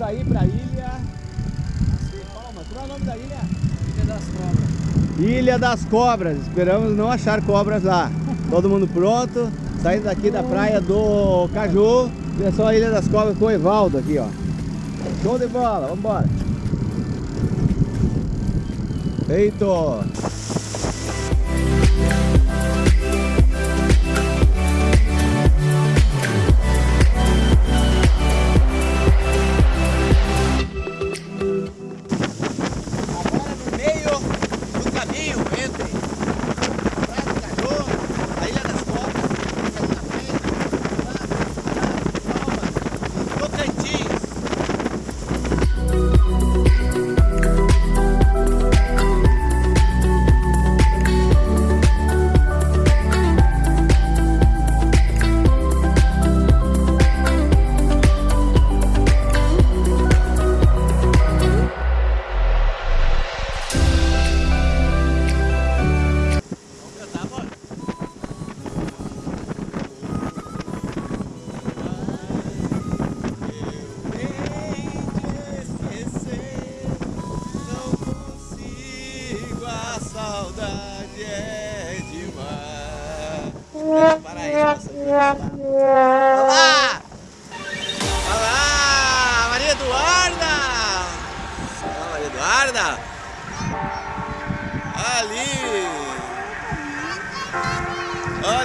pra ir pra ilha. Qual é o nome da ilha? Ilha das Cobras. Ilha das Cobras. Esperamos não achar cobras lá. Todo mundo pronto. Saindo daqui da praia do Caju. Direção à Ilha das Cobras com o Evaldo aqui, ó. Show de bola, vambora. Feito!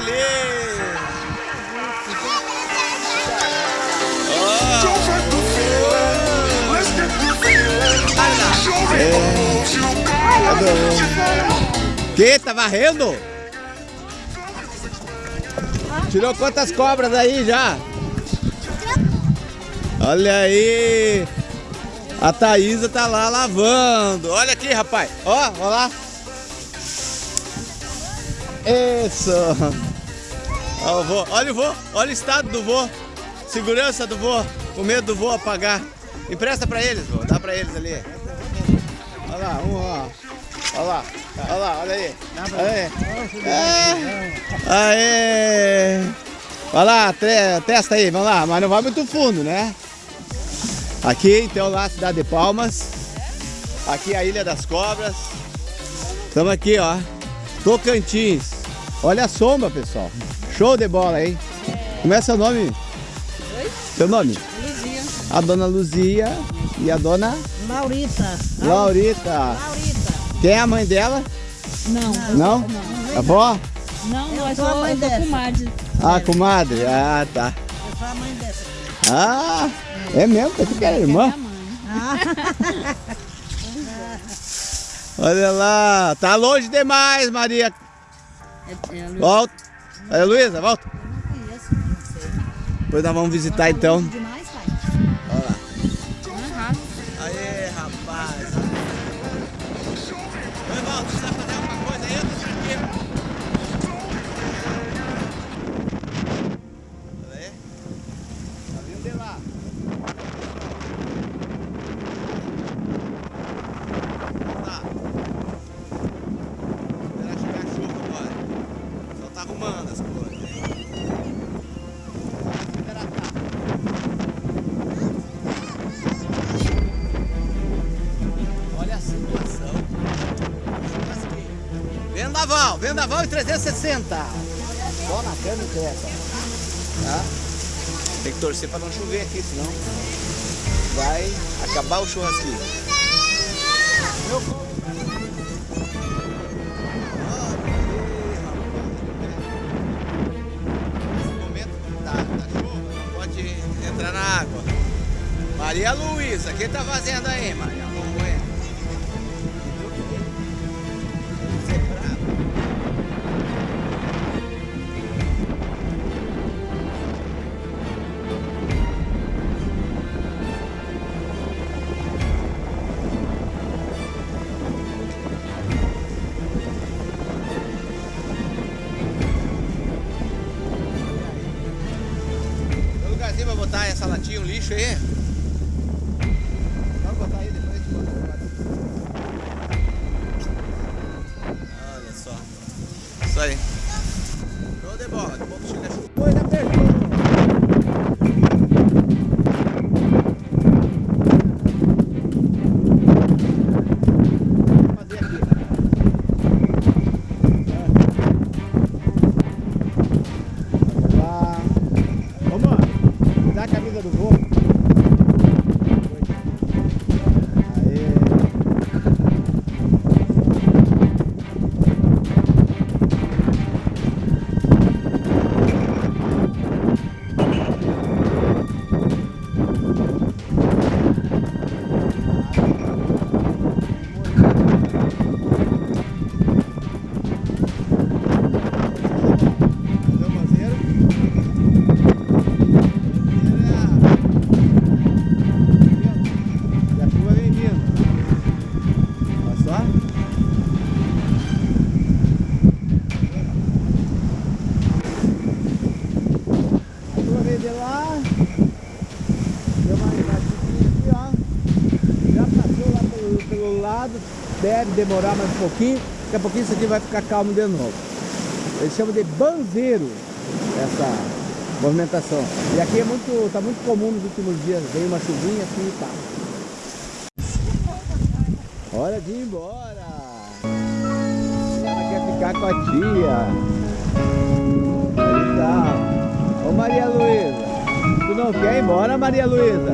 Ali! Que? Tá varrendo? Tirou quantas cobras aí já? Olha aí! A Thaísa tá lá lavando. Olha aqui, rapaz. Ó, ó lá. Isso. Ó, o vô. Olha o vô. Olha o estado do vô. Segurança do vô. Com medo do vô apagar. Empresta pra eles, vô. Dá pra eles ali. Olha lá, um, ó. Olha lá. Olha lá, olha aí. Olha aí. É. Aê. Olha lá, te- testa aí, vamos lá. Mas não vai muito fundo, né? Aqui, então, lá, cidade de Palmas. Aqui a Ilha das Cobras. Estamos aqui, ó. Tocantins. Olha a sombra, pessoal. Show de bola, hein? Como é seu nome? Oi? Seu nome? Luzia. A dona Luzia e a dona Laurita. Laurita. Laurita. Quem é a mãe dela? Não. Não? A avó? Não, não, eu sou a mãe dessa. comadre. Ah, comadre. Ah, tá. Eu sou a mãe dessa. Ah, é mesmo? Você que era irmã? Minha mãe. Olha lá. Tá longe demais, Maria. É, é Volta. Olha, Luísa, volta. Eu não conheço, não sei. Depois nós vamos visitar então. Demais, Vendaval, vendaval em 360. Só na e creta. Tá? Tem que torcer para não chover aqui, senão vai acabar o churrasquinho. Meu. Maria Luísa, o que tá fazendo aí, Maria? Botar essa latinha, um lixo aí? De lá. Deu uma enracidinha aqui, ó. Já passou lá pelo, pelo lado. Deve demorar mais um pouquinho. Daqui a pouquinho isso aqui vai ficar calmo de novo. Eles chamam de banzeiro essa movimentação. E aqui é muito, tá muito comum nos últimos dias. Vem uma chuvinha assim e tal. Hora de ir embora. Ela quer ficar com a tia. Aí tá. Ô Maria Luísa, tu não quer ir embora, Maria Luísa?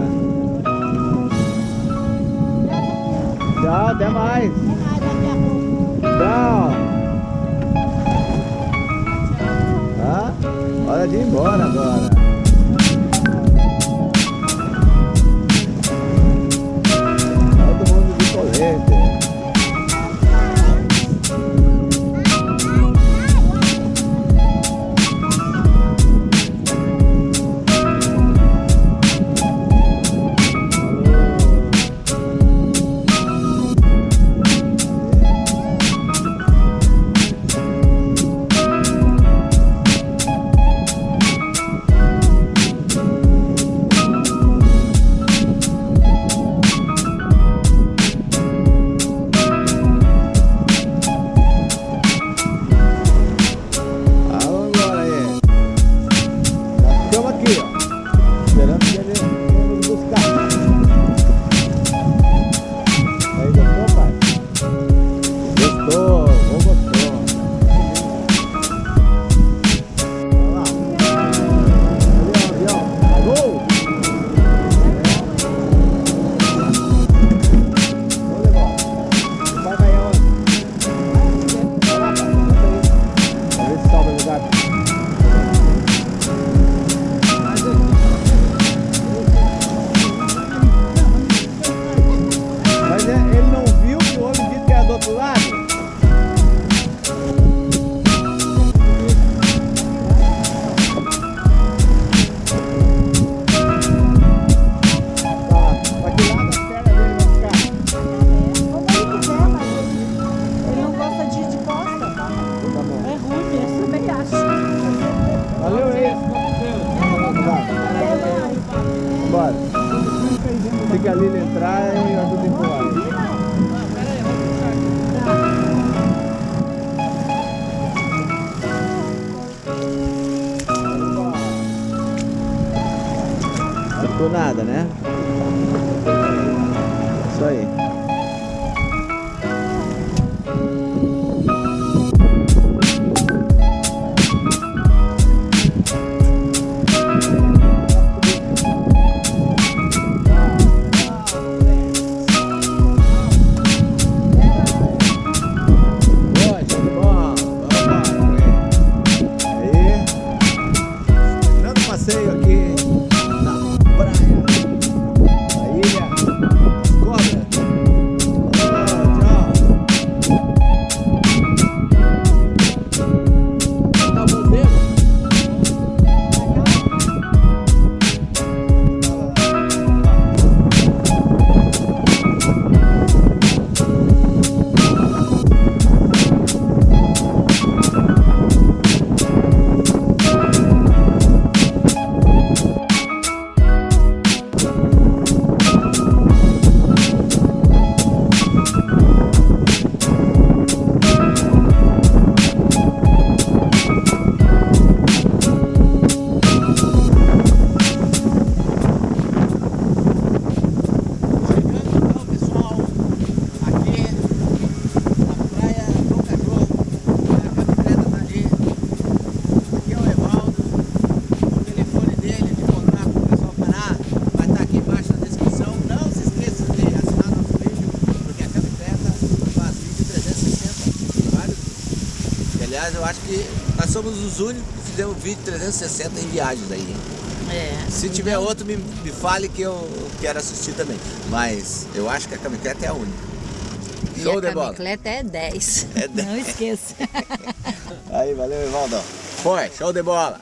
Tchau, até mais. Tchau. Tá? Hora de ir embora agora. Todo mundo de colete. Entrar e eu ajudo a empurrar. Não nada, né? Isso aí. Eu acho que nós somos os únicos que fizemos vídeo 360 em viagens aí. É. Se tiver outro, me, me fale que eu quero assistir também. Mas eu acho que a Camicleta é a única. E Show a de bola. camicleta é 10. É 10. Não esqueça. Aí, valeu, Evaldo. Foi, show de bola.